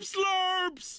Slurps!